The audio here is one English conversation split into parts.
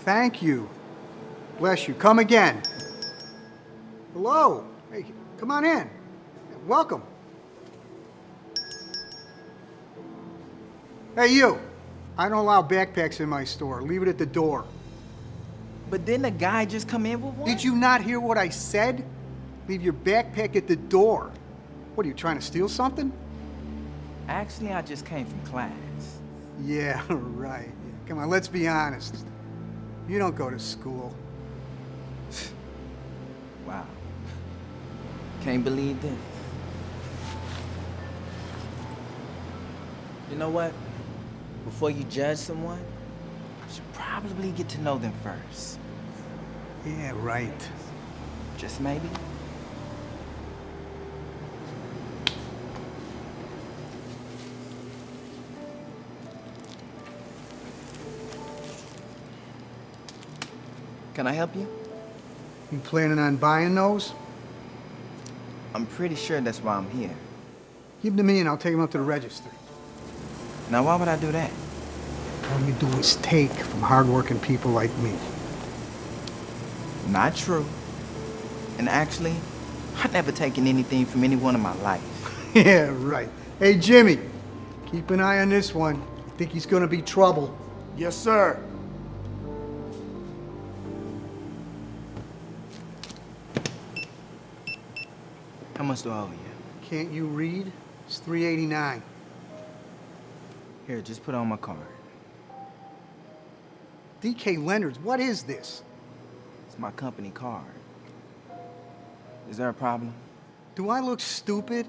Thank you. Bless you. Come again. Hello. Hey, come on in. Welcome. Hey, you. I don't allow backpacks in my store. Leave it at the door. But didn't a guy just come in with one? Did you not hear what I said? Leave your backpack at the door. What are you trying to steal something? Actually, I just came from class. Yeah, right. Come on, let's be honest. You don't go to school. Wow. Can't believe this. You know what? Before you judge someone, you should probably get to know them first. Yeah, right. Just maybe. Can I help you? You planning on buying those? I'm pretty sure that's why I'm here. Give them to me and I'll take them up to the register. Now, why would I do that? All you do is take from hardworking people like me. Not true. And actually, I've never taken anything from anyone in my life. yeah, right. Hey, Jimmy, keep an eye on this one. I think he's gonna be trouble. Yes, sir. How much do I owe you? Can't you read? It's 389. Here, just put on my card. DK Lenders, what is this? It's my company card. Is there a problem? Do I look stupid?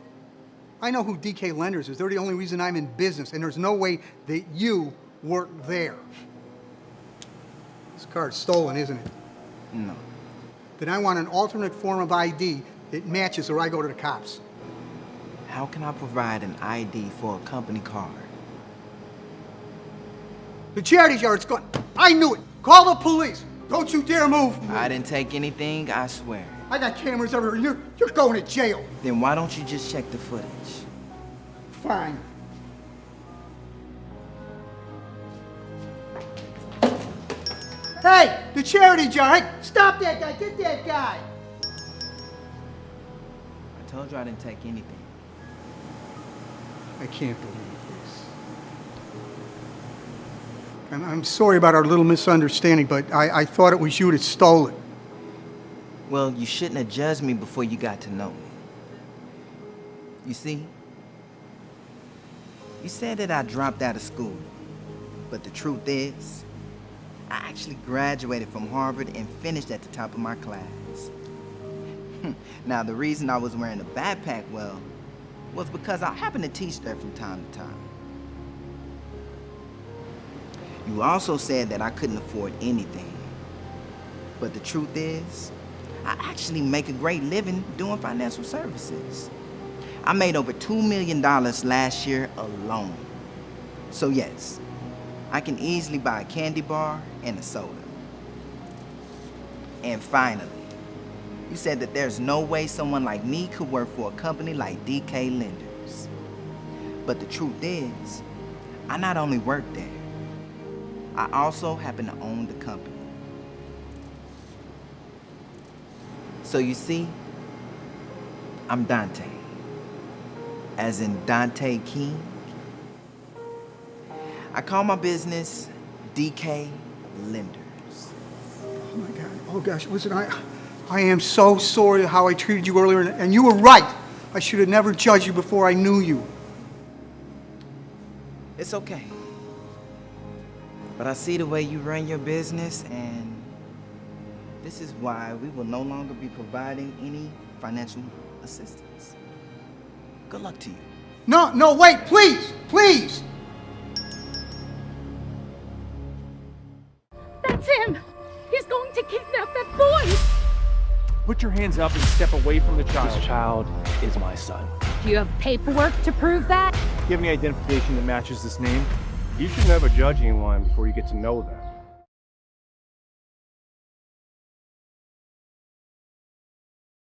I know who DK Lenders is. They're the only reason I'm in business, and there's no way that you work there. This card's stolen, isn't it? No. Then I want an alternate form of ID that matches or I go to the cops. How can I provide an ID for a company card? The charity's yard's gone. I knew it. Call the police. Don't you dare move. I didn't take anything, I swear. I got cameras everywhere. You're, you're going to jail. Then why don't you just check the footage? Fine. Hey, the charity jar. Hey, stop that guy. Get that guy. I told you I didn't take anything. I can't believe this. And I'm sorry about our little misunderstanding, but I, I thought it was you that stole it. Well, you shouldn't have judged me before you got to know me. You see, you said that I dropped out of school, but the truth is, I actually graduated from Harvard and finished at the top of my class. now, the reason I was wearing a backpack, well, was because I happened to teach there from time to time. You also said that I couldn't afford anything. But the truth is, I actually make a great living doing financial services. I made over $2 million last year alone. So yes, I can easily buy a candy bar and a soda. And finally, you said that there's no way someone like me could work for a company like DK Lenders. But the truth is, I not only work there, I also happen to own the company. So you see, I'm Dante. As in Dante King. I call my business DK Lenders. Oh my God. Oh gosh. Listen, I, I am so sorry how I treated you earlier, and, and you were right. I should have never judged you before I knew you. It's okay. But I see the way you run your business, and this is why we will no longer be providing any financial assistance. Good luck to you. No, no, wait, please, please. That's him! He's going to kidnap that boy! Put your hands up and step away from the child. This child is my son. Do you have paperwork to prove that? Do you have any identification that matches this name? You should never judge anyone before you get to know them.